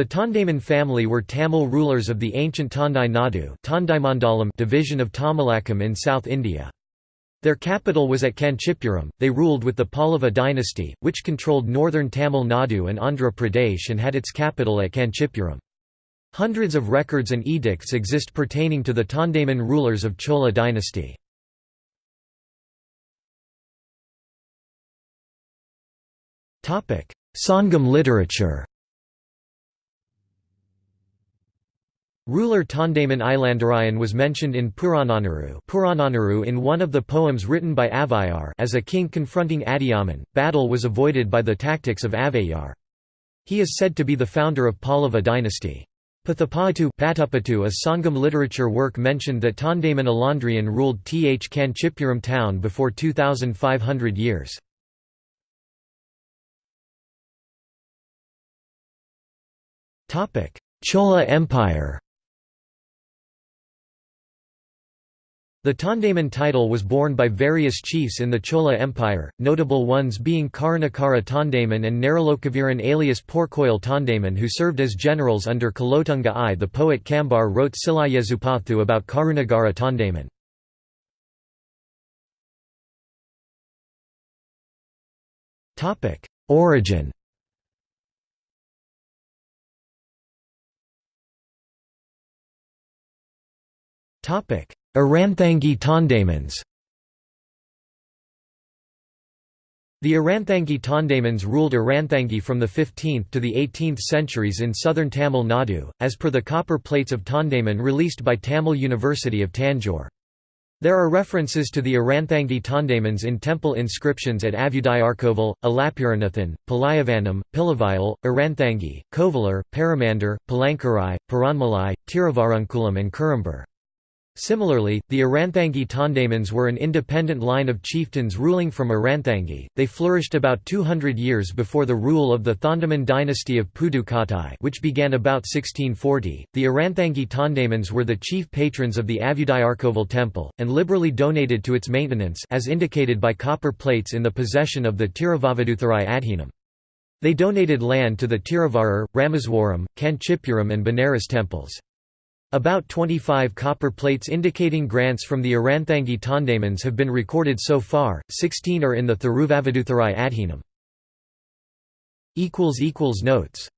The Tondaiman family were Tamil rulers of the ancient Tondai Nadu division of Tamilakam in South India. Their capital was at Kanchipuram. They ruled with the Pallava dynasty, which controlled northern Tamil Nadu and Andhra Pradesh and had its capital at Kanchipuram. Hundreds of records and edicts exist pertaining to the Tondaiman rulers of Chola dynasty. Sangam literature Ruler Tondaiman Ilandarayan was mentioned in Purananuru, Purananuru in one of the poems written by Avayar as a king confronting Adiyaman. Battle was avoided by the tactics of Avayar. He is said to be the founder of Pallava dynasty. Pathapatu a Sangam literature work mentioned that Tondaiman Ilandarayan ruled Th Kanchipuram town before 2500 years. Chola Empire The Tondaiman title was borne by various chiefs in the Chola Empire, notable ones being Karunakara Tondaiman and Naralokaviran alias Porkoil Tondaiman who served as generals under Kulothunga I. The poet Kambar wrote Silayezupathu about Karunakara Tondaiman. Origin Topic Aranthangi Tondaimans The Aranthangi Tondaimans ruled Aranthangi from the 15th to the 18th centuries in southern Tamil Nadu, as per the copper plates of Tondaiman released by Tamil University of Tanjore. There are references to the Aranthangi Tondaimans in temple inscriptions at Avudayarkoval, Alapuranathan, Palayavanam, Pilavayal, Aranthangi, Kovalar, Paramandar, Palankarai, Paranmalai, Tiruvarunkulam and Kurambur. Similarly, the Aranthangi Tondaimans were an independent line of chieftains ruling from Aranthangi. They flourished about 200 years before the rule of the Thondaman dynasty of Pudukkottai, which began about 1640. The Aranthangi Tondaimans were the chief patrons of the Avudayarkoval temple and liberally donated to its maintenance as indicated by copper plates in the possession of the Tiruvavaduthurai Adhinam. They donated land to the Tiruvarur, Rameswaram, Kanchipuram and Benares temples. About 25 copper plates indicating grants from the Aranthangi Tondaimans have been recorded so far, 16 are in the Thiruvavaduthurai Adhinam. Notes